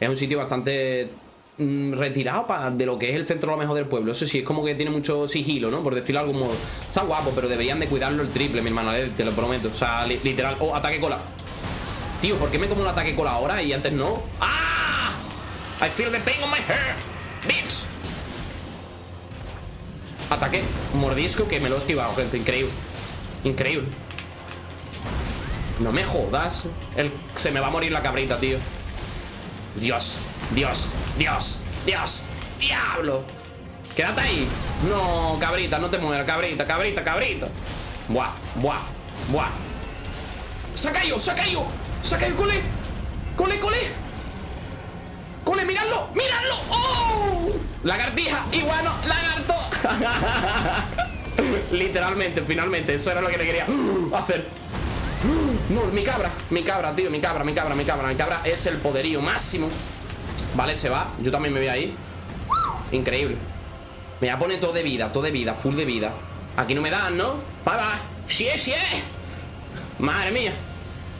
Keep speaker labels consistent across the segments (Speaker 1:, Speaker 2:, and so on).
Speaker 1: Es un sitio bastante mm, retirado de lo que es el centro lo mejor del pueblo. Eso sí, es como que tiene mucho sigilo, ¿no? Por decirlo de algún modo. Está guapo, pero deberían de cuidarlo el triple, mi hermano, eh, te lo prometo. O sea, literal. Oh, ataque cola. Tío, ¿por qué me como un ataque cola ahora y antes no? ¡Ah! I feel the pain on my hair. Bitch. Ataque mordisco que me lo he esquivado, gente. Increíble. Increíble. No me jodas. El, se me va a morir la cabrita, tío. Dios, Dios, Dios, Dios, diablo. Quédate ahí. No, cabrita, no te mueras, cabrita, cabrita, cabrita. Buah, buah, buah. Se ha caído, se ha caído. Se ha caído, cole. Cole, cole. Cole, miradlo, miradlo. ¡Oh! Lagartija, iguano, lagarto. Literalmente, finalmente, eso era lo que le quería hacer. No, mi cabra, mi cabra, tío, mi cabra, mi cabra, mi cabra Mi cabra es el poderío máximo. Vale, se va, yo también me voy ahí Increíble. Me voy a poner todo de vida, todo de vida, full de vida. Aquí no me dan, ¿no? Bye, bye. Sí sí Madre mía.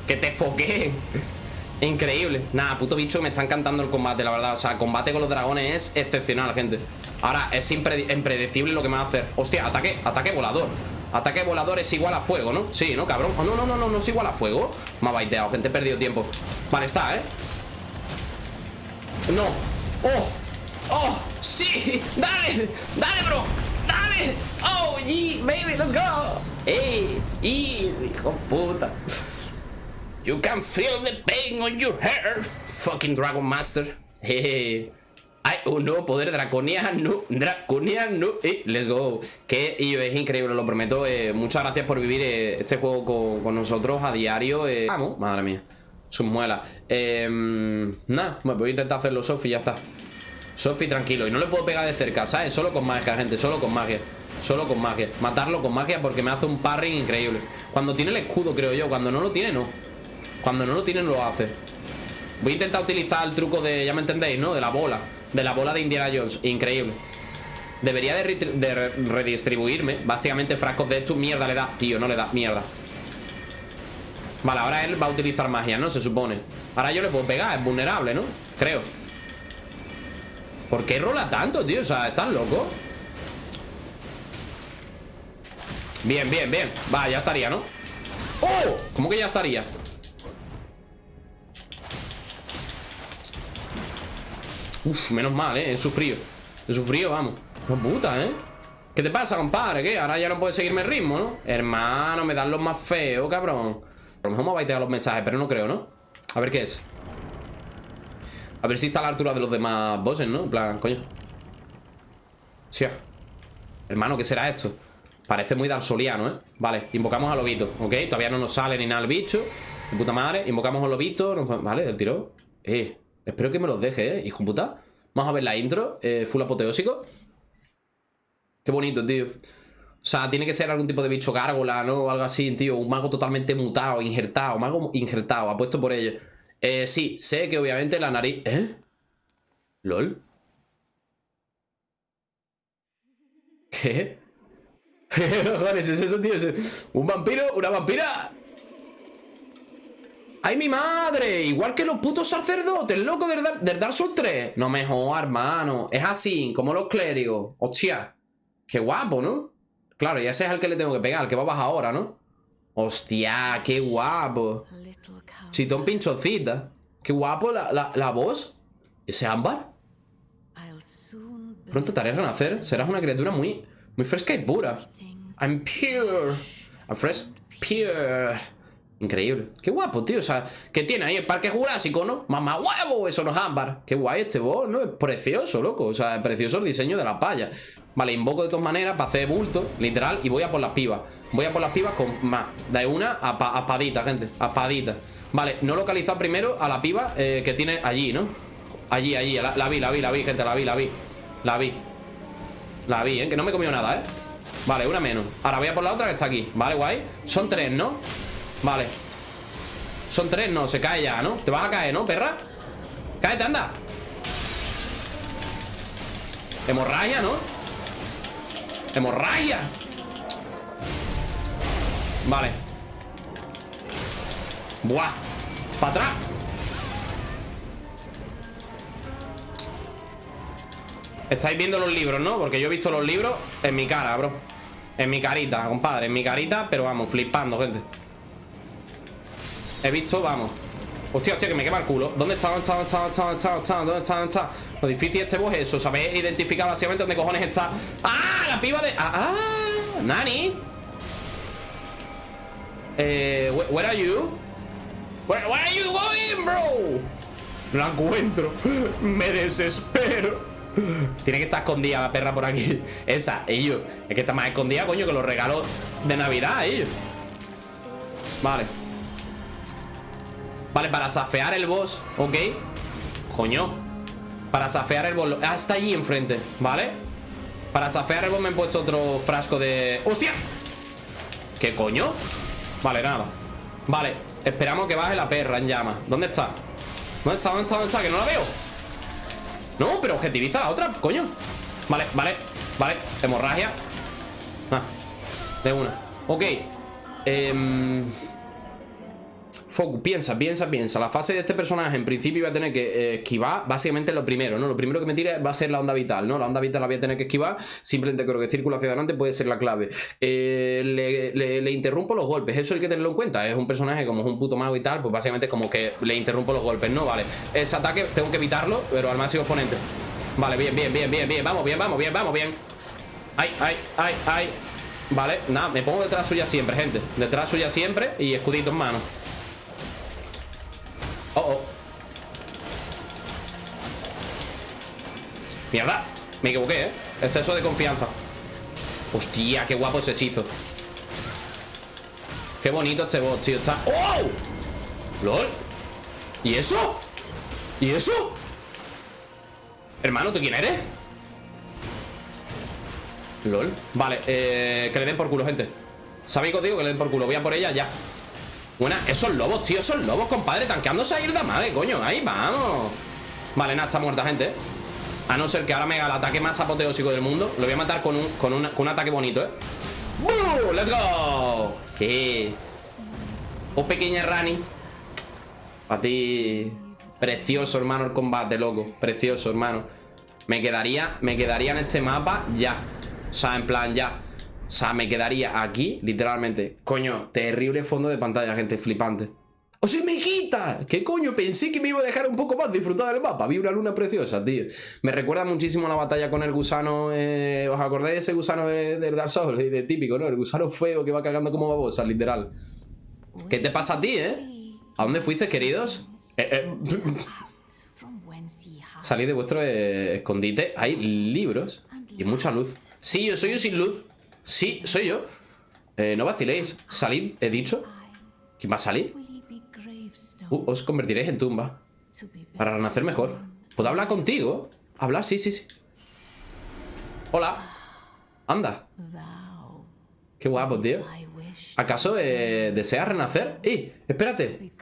Speaker 1: Que te foqué Increíble. Nada, puto bicho, me está encantando el combate, la verdad. O sea, el combate con los dragones es excepcional, gente. Ahora, es impredecible lo que me va a hacer. Hostia, ataque, ataque volador Ataque volador es igual a fuego, ¿no? Sí, ¿no, cabrón? Oh, no, no, no, no, no es igual a fuego Me ha baiteado, gente, he perdido tiempo Vale, está, ¿eh? No ¡Oh! ¡Oh! ¡Sí! ¡Dale! ¡Dale, bro! ¡Dale! ¡Oh, yeah, baby! ¡Let's go! ¡Ey! ¡Easy, hijo puta! You can feel the pain on your hair Fucking Dragon Master hay un nuevo poder draconiano, draconiano, eh, let's go. Que es increíble, lo prometo. Eh, Muchas gracias por vivir eh, este juego con, nosotros a diario. Eh. Vamos, madre mía. Sus muelas. Em, Nada, voy a intentar hacerlo Sofi ya está. Sofi, tranquilo, y no le puedo pegar de cerca, ¿sabes? Solo con magia, gente, solo con magia. Solo con magia, matarlo con magia porque me hace un parring increíble. Cuando tiene el escudo, creo yo, cuando no lo tiene, no. Cuando no lo tiene, no lo hace. Voy a intentar utilizar el truco de, ya me entendéis, ¿no? De la bola de la bola de Indiana Jones. Increíble. Debería de, redistribuirme. Básicamente frascos de esto. Mierda le da. Tío, no le da. Mierda. Vale, ahora él va a utilizar magia, ¿no? Se supone. Ahora yo le puedo pegar. Es vulnerable, ¿no? Creo. ¿Por qué rola tanto, tío? O sea, ¿estás loco? Bien, bien, bien. Va, ya estaría, ¿no? ¡Oh! ¿Cómo que ya estaría? Uf, menos mal, ¿eh? He sufrido He sufrido, vamos No puta, ¿eh? ¿Qué te pasa, compadre? ¿Qué? Ahora ya no puedes seguirme el ritmo, ¿no? Hermano, me dan los más feos, cabrón A lo mejor me va a los mensajes, pero no creo, ¿no? A ver qué es A ver si está a la altura de los demás bosses, ¿no? En plan, coño Sí Hermano, ¿qué será esto? Parece muy darsoliano, ¿eh? Vale, invocamos al lobito, ¿ok? Todavía no nos sale ni nada el bicho De puta madre Invocamos al lobito Vale, el tiro Eh Espero que me los deje, ¿eh? Hijo puta. Vamos a ver la intro. Eh, full apoteósico. Qué bonito, tío. O sea, tiene que ser algún tipo de bicho gárgola, ¿no? O algo así, tío. Un mago totalmente mutado, injertado. Mago injertado, apuesto por ello. Eh, sí, sé que obviamente la nariz... ¿Eh? ¿Lol? ¿Qué? Joder, es eso, tío? ¿Un vampiro? ¿Una vampira? ¡Ay, mi madre! Igual que los putos sacerdotes, loco, del, del Dark Souls 3. No me jodas, hermano. Es así, como los clérigos. Hostia. Qué guapo, ¿no? Claro, y ese es el que le tengo que pegar, el que va a bajar ahora, ¿no? Hostia, qué guapo. Chitón pinchocita. Qué guapo la, la, voz. ¿Ese ámbar? Pronto te haré renacer. Serás una criatura muy, muy fresca y pura. I'm pure. I'm fresh, pure. Increíble. Qué guapo, tío. O sea, que tiene ahí el parque jurásico, ¿no? Mamá huevo, eso no es ámbar. Qué guay este boss, ¿no? Es precioso, loco. O sea, es precioso el diseño de la palla. Vale, invoco de todas maneras para hacer bulto, literal, y voy a por las pibas. Voy a por las pibas con más. De una a, padita, gente. A padita. Vale, no localizar primero a la piba eh, que tiene allí, ¿no? Allí, allí. La, la, vi, la vi, la vi, gente. La vi, la vi. La vi. La vi, ¿eh? Que no me he comido nada, ¿eh? Vale, una menos. Ahora voy a por la otra que está aquí. Vale, guay. Son tres, ¿no? Vale Son tres, no, se cae ya, ¿no? Te vas a caer, ¿no, perra? Cáete, anda Hemorragia, ¿no? Hemorragia Vale Buah Para atrás Estáis viendo los libros, ¿no? Porque yo he visto los libros en mi cara, bro En mi carita, compadre En mi carita, pero vamos, flipando, gente He visto, vamos Hostia, hostia, que me quema el culo ¿Dónde está? ¿Dónde está? ¿Dónde está? ¿Dónde está? ¿Dónde está? ¿Dónde está? ¿Dónde está? Lo difícil de este boss es eso Saber identificar básicamente dónde cojones está ¡Ah! La piba de... ¡Ah! ah ¡Nani! Eh... Where are you? Where, where are you going, bro? La encuentro Me desespero tiene que estar escondida la perra por aquí Esa, ellos Es que está más escondida, coño, que los regalos de Navidad, ellos Vale Vale, para safear el boss Ok Coño Para safear el boss Ah, está allí enfrente ¿Vale? Para safear el boss me he puesto otro frasco de... ¡Hostia! ¿Qué coño? Vale, nada Vale, esperamos que baje la perra en llama ¿Dónde está? ¿Dónde está? ¿Dónde está? ¿Dónde está? Que no la veo No, pero objetiviza la otra, coño Vale, vale, vale Hemorragia Ah, de una Ok Eh... Focus, piensa, piensa, piensa. La fase de este personaje en principio iba a tener que eh, esquivar Básicamente lo primero, ¿no? Lo primero que me tire va a ser la onda vital, ¿no? La onda vital la voy a tener que esquivar. Simplemente creo que círculo hacia adelante puede ser la clave. Eh, le, interrumpo los golpes. Eso hay que tenerlo en cuenta. Es un personaje como es un puto mago y tal Pues básicamente como que le interrumpo los golpes, ¿no? Vale, ese ataque tengo que evitarlo Pero al máximo exponente. Vale, bien, bien, bien, bien, bien. Vamos, bien, vamos, bien, vamos, bien. Ay, ay, ay, ay. Vale, nada, me pongo detrás suya siempre, gente. Detrás suya siempre y escudito en mano Mierda, me equivoqué, ¿eh? Exceso de confianza Hostia, qué guapo ese hechizo Qué bonito este boss, tío Está... ¡Oh! ¡Lol! ¿Y eso? ¿Y eso? Hermano, ¿tú quién eres? LOL Vale, eh, que le den por culo, gente ¿Sabéis que digo? Que le den por culo Voy a por ella ya Buena, esos lobos, tío, esos lobos, compadre Tanqueándose a ir de madre, coño, ahí vamos Vale, nada, está muerta, gente A no ser que ahora me haga el ataque más apoteósico del mundo Lo voy a matar con un, con un, ataque bonito, ¿eh? ¡Buu! ¡Let's go! ¿Qué? Oh, pequeña Rani A ti Precioso, hermano, el combate, loco Precioso, hermano Me quedaría, me quedaría en este mapa ya O sea, en plan, ya o sea, me quedaría aquí, literalmente. Coño, terrible fondo de pantalla, gente, flipante. ¡Oh, sí, me quita! ¿Qué coño? Pensé que me iba a dejar un poco más disfrutar del mapa. Vi una luna preciosa, tío. Me recuerda muchísimo la batalla con el gusano. Eh, ¿Os acordáis de ese gusano del Dark Souls? De, típico, ¿no? El gusano feo que va cagando como babosa, literal. ¿Qué te pasa a ti, eh? ¿A dónde fuiste, queridos? Eh, eh. Salí de vuestro escondite. Hay libros y mucha luz. Sí, yo soy yo sin luz. Sí, soy yo. Eh, no vaciléis. Salid, he dicho. ¿Quién va a salir? Uh, os convertiréis en tumba. Para renacer mejor. ¿Puedo hablar contigo? ¿Hablar? Sí, sí, sí. Hola. Anda. Qué guapo, tío. ¿Acaso eh, deseas renacer? ¡Eh! Espérate.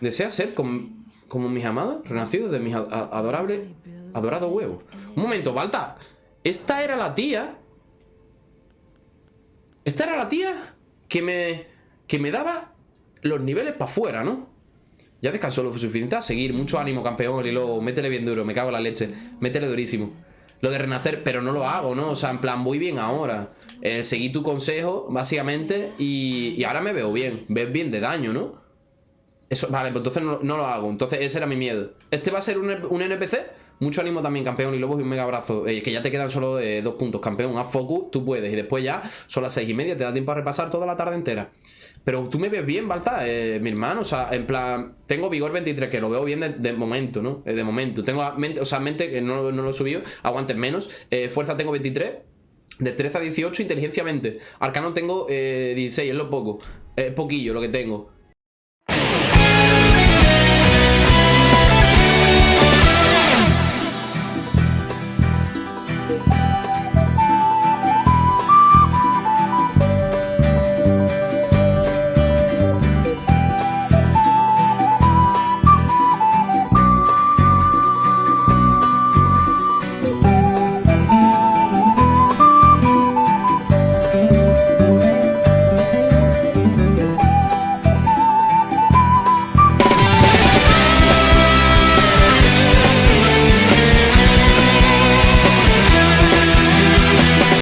Speaker 1: ¿Deseas ser como, como mis amados? Renacidos de mis adorables... Adorado huevo. Un momento, Balta. Esta era la tía esta era la tía que me, que me daba los niveles para afuera, ¿no? Ya descansó lo suficiente a seguir. Mucho ánimo, campeón. Y luego, métele bien duro. Me cago en la leche. Métele durísimo. Lo de renacer, pero no lo hago, ¿no? O sea, en plan, voy bien ahora. Eh, seguí tu consejo, básicamente. Y, ahora me veo bien. Ves bien de daño, ¿no? Eso, vale, pues entonces no, lo hago. Entonces ese era mi miedo. ¿Este va a ser un, un NPC? Mucho ánimo también, campeón. Y Lobos y un mega abrazo. Eh, que ya te quedan solo eh, dos puntos, campeón. Haz focus, tú puedes. Y después ya son las seis y media. Te da tiempo a repasar toda la tarde entera. Pero tú me ves bien, Balta, eh, mi hermano. O sea, en plan, tengo vigor 23, que lo veo bien de, momento, ¿no? de momento. Tengo mente, o sea, mente que no, lo he subido. Aguantes menos. fuerza tengo 23. De 13 a 18, inteligencia 20. Arcano tengo 16, es lo poco. Es poquillo lo que tengo.